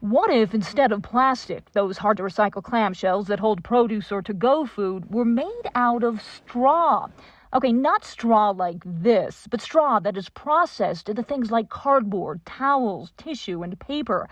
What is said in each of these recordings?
What if instead of plastic, those hard to recycle clamshells that hold produce or to go food were made out of straw? Okay, not straw like this, but straw that is processed into things like cardboard, towels, tissue, and paper.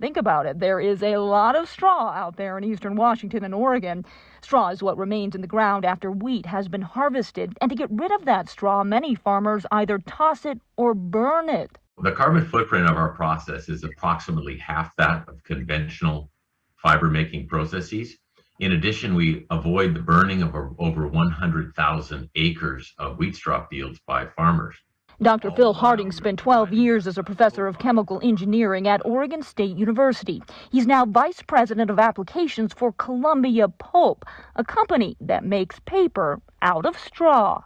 Think about it. There is a lot of straw out there in eastern Washington and Oregon. Straw is what remains in the ground after wheat has been harvested. And to get rid of that straw, many farmers either toss it or burn it. The carbon footprint of our process is approximately half that of conventional fiber making processes. In addition, we avoid the burning of over 100,000 acres of wheat straw fields by farmers. Dr. Phil Harding spent 12 years as a professor of chemical engineering at Oregon State University. He's now vice president of applications for Columbia Pulp, a company that makes paper out of straw.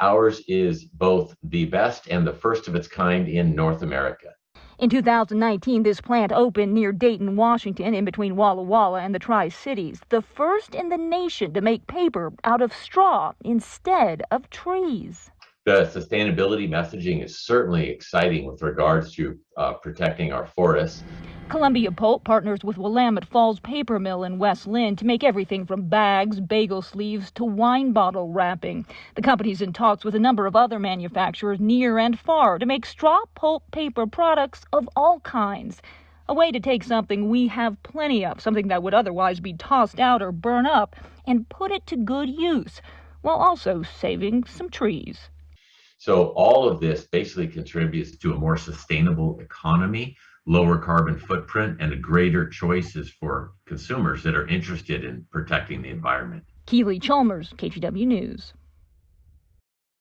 Ours is both the best and the first of its kind in North America. In 2019, this plant opened near Dayton, Washington, in between Walla Walla and the Tri Cities, the first in the nation to make paper out of straw instead of trees the sustainability messaging is certainly exciting with regards to uh, protecting our forests. Columbia Pulp partners with Willamette Falls Paper Mill in West Linn to make everything from bags, bagel sleeves to wine bottle wrapping. The company's in talks with a number of other manufacturers near and far to make straw pulp paper products of all kinds. A way to take something we have plenty of, something that would otherwise be tossed out or burn up, and put it to good use, while also saving some trees. So all of this basically contributes to a more sustainable economy, lower carbon footprint, and a greater choices for consumers that are interested in protecting the environment. Keely Chalmers, KGW News.